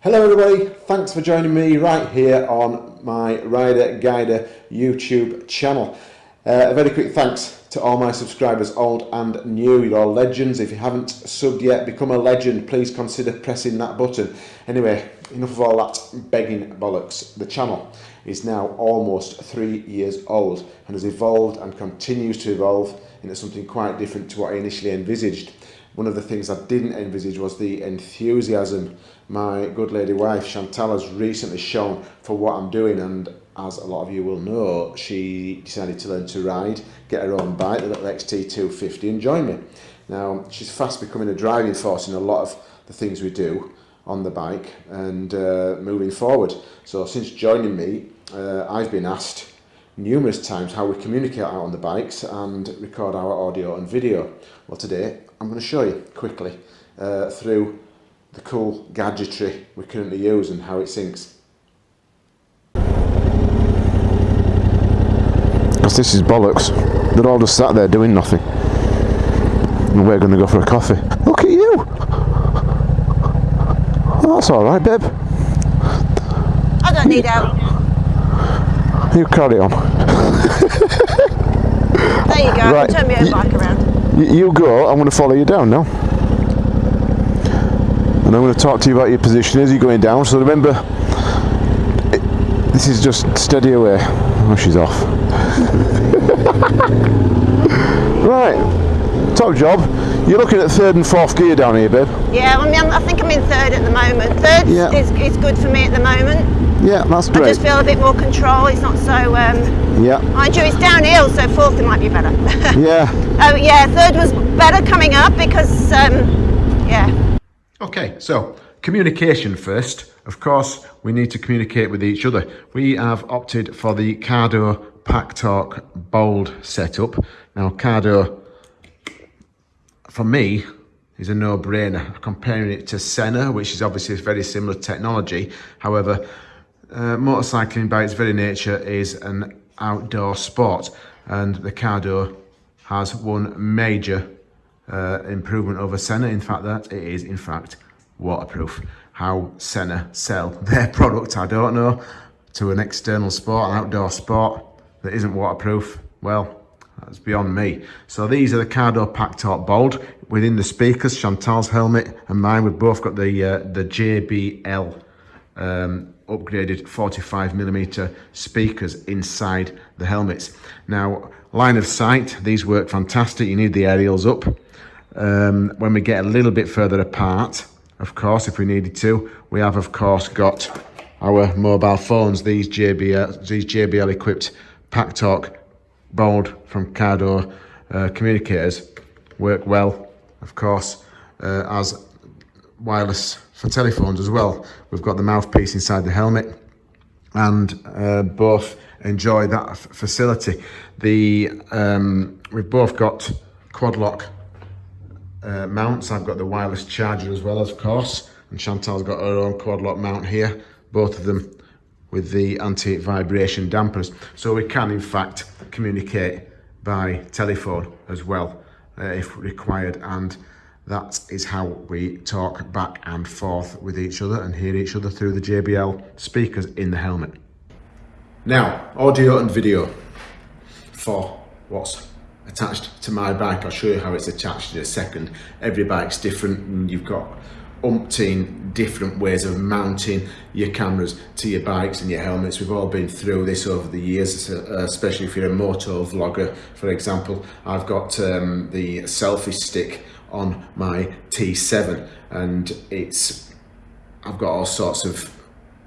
Hello everybody, thanks for joining me right here on my Rider Guider YouTube channel. Uh, a very quick thanks to all my subscribers, old and new, you're all legends. If you haven't subbed yet, become a legend, please consider pressing that button. Anyway, enough of all that begging bollocks. The channel is now almost three years old and has evolved and continues to evolve into something quite different to what I initially envisaged. One of the things I didn't envisage was the enthusiasm my good lady wife Chantal has recently shown for what I'm doing and as a lot of you will know she decided to learn to ride, get her own bike, the little XT250 and join me. Now she's fast becoming a driving force in a lot of the things we do on the bike and uh, moving forward. So since joining me uh, I've been asked numerous times how we communicate out on the bikes and record our audio and video. Well today I'm going to show you quickly uh, through the cool gadgetry we currently use and how it syncs. Because this is bollocks. They're all just sat there doing nothing. And we're going to go for a coffee. Look at you! That's alright, babe. I don't need help. You carry on. There you go. Right. Turn my own bike around. You, you go, I'm going to follow you down now. And I'm going to talk to you about your position as you're going down. So remember, it, this is just steady away. Oh, she's off. right, top job. You're looking at third and fourth gear down here, babe. Yeah, I mean, I'm- I think I'm in third at the moment. Third Yeah. is, is good for me at the moment. Yeah, that's great. I just feel a bit more control. It's not so. Um, Yeah, mind you, it's downhill, so fourth it might be better. yeah. oh yeah, third was better coming up because um, yeah. Okay, so communication first. Of course, we need to communicate with each other. We have opted for the Cardo Pack Talk Bold setup. Now, Cardo, for me, is a no-brainer. Comparing it to Sena, which is obviously a very similar technology. However, uh, motorcycling by its very nature is an outdoor sport, and the Cardo has one major uh, improvement over Sena. In fact, that it is in fact waterproof. How Sena sell their product, I don't know. To an external sport, an outdoor sport that isn't waterproof, well, that's beyond me. So these are the Cardo Pack Talk Bold. Within the speakers, Chantal's helmet and mine, we've both got the uh, the JBL um, upgraded 45 millimeter speakers inside the helmets. Now, line of sight, these work fantastic. You need the aerials up. Um, when we get a little bit further apart, of course, if we needed to, we have of course got our mobile phones, these JBL, these JBL equipped Pack Talk Bold from Cardo uh, communicators work well, of course, uh, as wireless for telephones as well. We've got the mouthpiece inside the helmet and uh, both enjoy that facility. The um, We've both got quad lock uh, mounts. I've got the wireless charger as well, of course, and Chantal's got her own quad lock mount here, both of them with the anti-vibration dampers. So we can, in fact, communicate by telephone as well, uh, if required, and that is how we talk back and forth with each other and hear each other through the JBL speakers in the helmet. Now, audio and video for what's attached to my bike. I'll show you how it's attached in a second. Every bike's different and you've got umpteen different ways of mounting your cameras to your bikes and your helmets. We've all been through this over the years, uh, especially if you're a moto vlogger, for example. I've got um, the selfie stick on my T7 and it's I've got all sorts of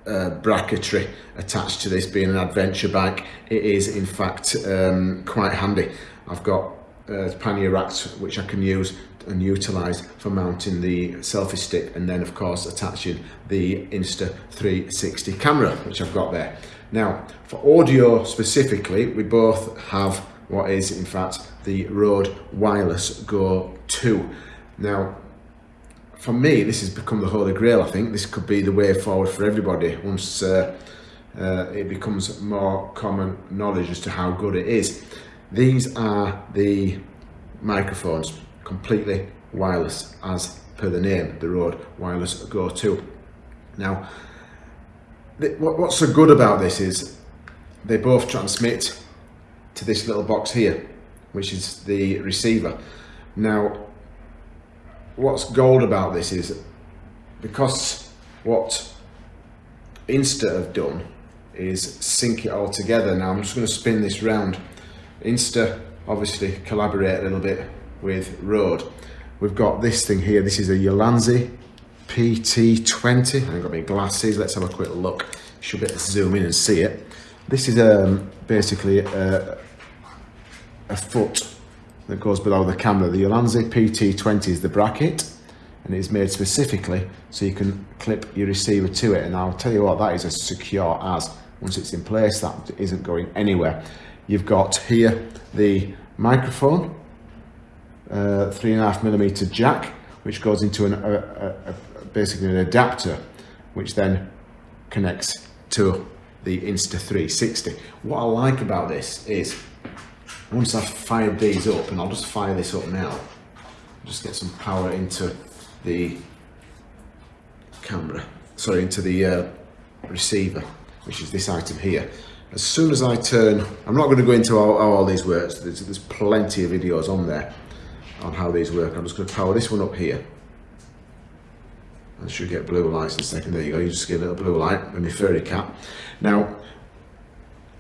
uh, bracketry attached to this being an adventure bike it is in fact um, quite handy I've got uh, pannier racks which I can use and utilize for mounting the selfie stick and then of course attaching the Insta 360 camera which I've got there now for audio specifically we both have what is in fact the Rode Wireless Go 2 now for me, this has become the holy grail. I think this could be the way forward for everybody once uh, uh, it becomes more common knowledge as to how good it is. These are the microphones, completely wireless, as per the name, the Rode Wireless Go 2. Now, what's so good about this is they both transmit to this little box here, which is the receiver. Now, what's gold about this is because what Insta have done is sync it all together. Now I'm just going to spin this round. Insta obviously collaborate a little bit with Rode. We've got this thing here. This is a Ulanzi PT20. I've got my glasses. Let's have a quick look. Should be able to zoom in and see it. This is um, basically a, a foot that goes below the camera. The Ulanzi PT20 is the bracket and it's made specifically so you can clip your receiver to it and I'll tell you what that is as secure as once it's in place that isn't going anywhere you've got here the microphone uh, three and a half millimeter jack which goes into an, a, a, a, basically an adapter which then connects to the Insta360 what I like about this is once I've fired these up and I'll just fire this up now just get some power into the camera, sorry, into the uh, receiver, which is this item here. As soon as I turn, I'm not going to go into how, how all these works, there's, there's plenty of videos on there on how these work. I'm just going to power this one up here. I should get blue lights in a second. There you go. You just get a little blue light with my furry cat. Now,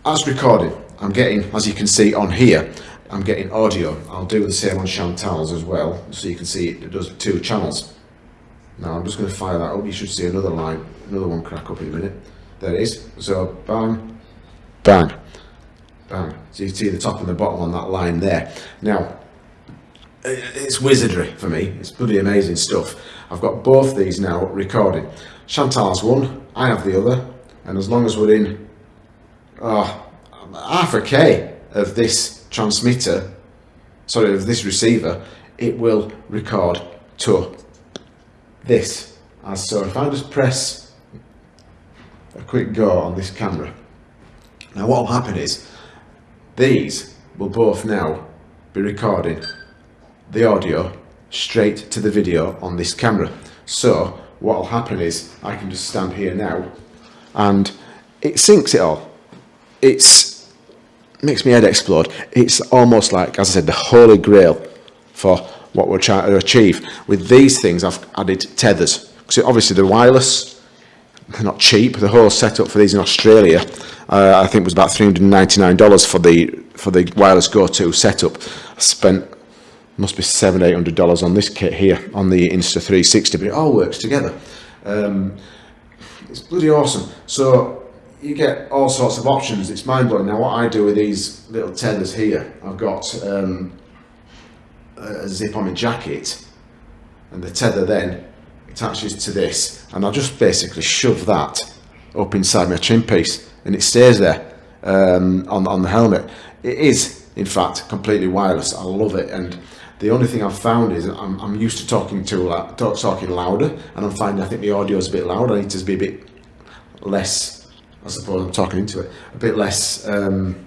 as recorded, I'm getting, as you can see on here, I'm getting audio. I'll do the same on Chantal's as well, so you can see it does two channels. Now I'm just going to fire that up. You should see another line, another one crack up in a minute. There it is. So bang, bang, bang. So you see the top and the bottom on that line there. Now, it's wizardry for me. It's bloody amazing stuff. I've got both these now recording. Chantal's one, I have the other, and as long as we're in oh, half a K of this transmitter, sorry, of this receiver, it will record to this as so. If I just press a quick go on this camera, now what will happen is these will both now be recording the audio straight to the video on this camera. So what will happen is I can just stand here now and it syncs it all. It's makes my head explode. It's almost like, as I said, the holy grail for what we're trying to achieve. With these things, I've added tethers. Because obviously the wireless, they're not cheap. The whole setup for these in Australia, uh, I think was about $399 for the for the wireless Go2 setup. I spent, must be seven, eight hundred dollars on this kit here, on the Insta360, but it all works together. Um, it's bloody awesome. So you get all sorts of options. It's mind blowing. Now, what I do with these little tethers here, I've got um, a zip on my jacket, and the tether then attaches to this, and I'll just basically shove that up inside my chin piece, and it stays there um, on on the helmet. It is, in fact, completely wireless. I love it, and the only thing I've found is I'm, I'm used to talking to talking louder, and I'm finding I think the audio is a bit louder. I need to be a bit less I suppose I'm talking into it, a bit less um,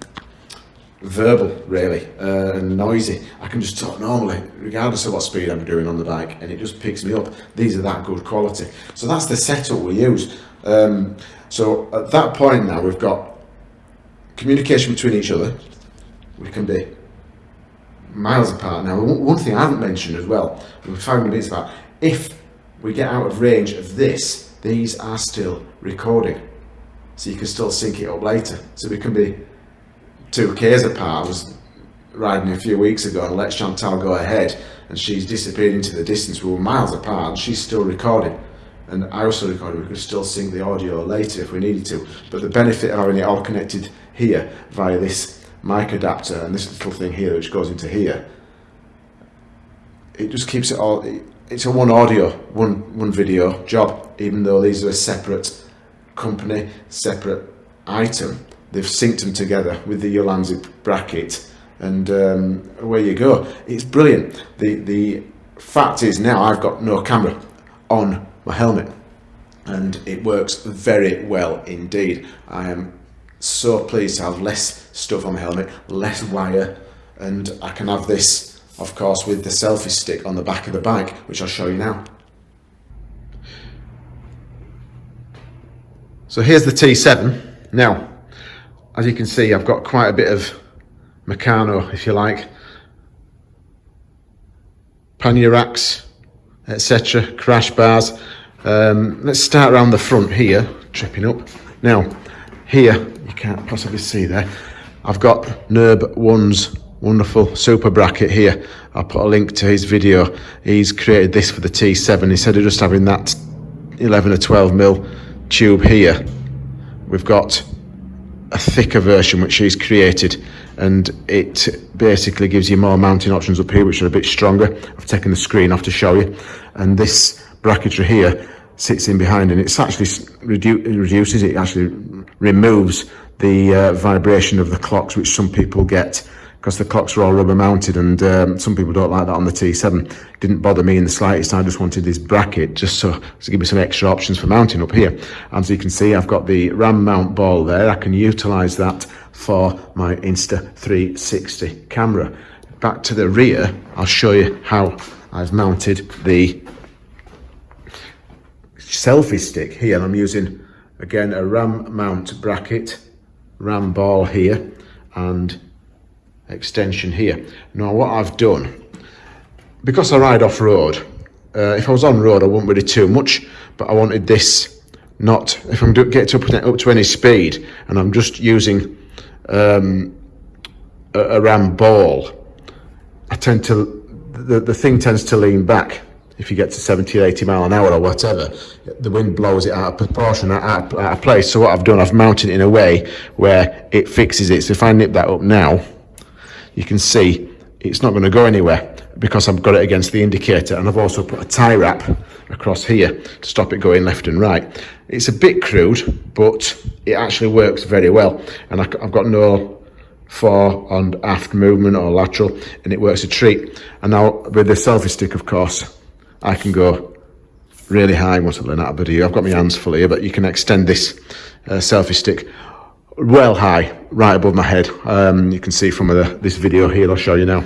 verbal really uh, and noisy. I can just talk normally, regardless of what speed I'm doing on the bike, and it just picks me up. These are that good quality. So that's the setup we use. Um, so at that point now, we've got communication between each other. We can be miles apart. Now, one thing I haven't mentioned as well, we've found bits about, if we get out of range of this, these are still recording so you can still sync it up later. So we can be two Ks apart. I was riding a few weeks ago and let Chantal go ahead and she's disappeared into the distance. We were miles apart and she's still recording. And I also recorded, we could still sync the audio later if we needed to. But the benefit of having it all connected here via this mic adapter and this little thing here which goes into here, it just keeps it all, it's a one audio, one, one video job, even though these are a separate company, separate item. They've synced them together with the Ulanzi bracket and um, away you go. It's brilliant. The, the fact is now I've got no camera on my helmet and it works very well indeed. I am so pleased to have less stuff on my helmet, less wire, and I can have this, of course, with the selfie stick on the back of the bike, which I'll show you now. So here's the T7. Now, as you can see, I've got quite a bit of Meccano, if you like. Pannier racks, etc. Crash bars. Um, let's start around the front here, tripping up. Now, here, you can't possibly see there, I've got Nurb One's wonderful super bracket here. I'll put a link to his video. He's created this for the T7. Instead of just having that 11 or 12 mil tube here, we've got a thicker version which he's created and it basically gives you more mounting options up here which are a bit stronger. I've taken the screen off to show you and this bracketry here sits in behind and it's actually redu reduces it actually removes the uh, vibration of the clocks which some people get because the clocks are all rubber mounted and um, some people don't like that on the T7 didn't bother me in the slightest. I just wanted this bracket just so to give me some extra options for mounting up here. As you can see I've got the RAM mount ball there. I can utilize that for my Insta360 camera. Back to the rear. I'll show you how I've mounted the selfie stick here. I'm using again a RAM mount bracket RAM ball here and extension here. Now what I've done, because I ride off-road, uh, if I was on road I wouldn't really too much, but I wanted this not, if I'm getting up, up to any speed and I'm just using um, a, a ram ball, I tend to, the, the thing tends to lean back if you get to 70 or 80 mile an hour or whatever, the wind blows it out of proportion, out, out of place. So what I've done, I've mounted it in a way where it fixes it. So if I nip that up now, you can see it's not going to go anywhere because I've got it against the indicator and I've also put a tie wrap across here to stop it going left and right. It's a bit crude, but it actually works very well. And I, have got no fore and aft movement or lateral and it works a treat. And now with the selfie stick, of course, I can go really high once I've learned out of video. I've got my hands full here, but you can extend this uh, selfie stick well high, right above my head. Um, you can see from the, this video here, I'll show you now.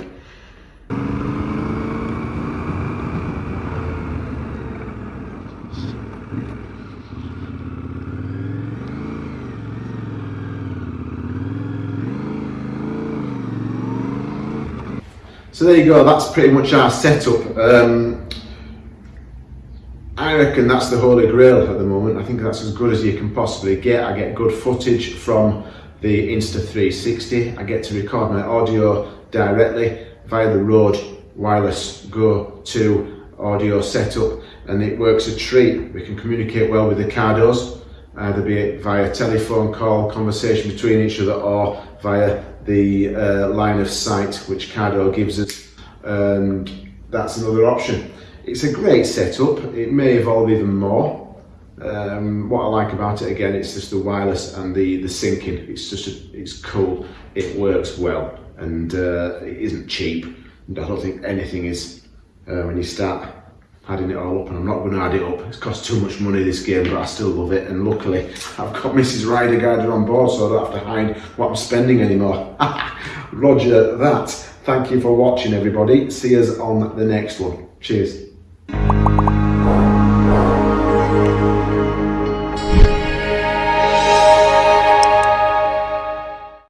So there you go, that's pretty much our setup. Um, reckon that's the holy grail at the moment. I think that's as good as you can possibly get. I get good footage from the Insta360. I get to record my audio directly via the Rode Wireless Go 2 audio setup and it works a treat. We can communicate well with the Cardos, either be it via telephone call, conversation between each other or via the uh, line of sight which Cardo gives us and that's another option. It's a great setup. It may evolve even more. Um, what I like about it again, it's just the wireless and the the syncing. It's just a, it's cool. It works well and uh, it isn't cheap. And I don't think anything is uh, when you start adding it all up. And I'm not going to add it up. It's cost too much money this game, but I still love it. And luckily, I've got Mrs. Rider Guider on board, so I don't have to hide what I'm spending anymore. Roger that. Thank you for watching, everybody. See us on the next one. Cheers.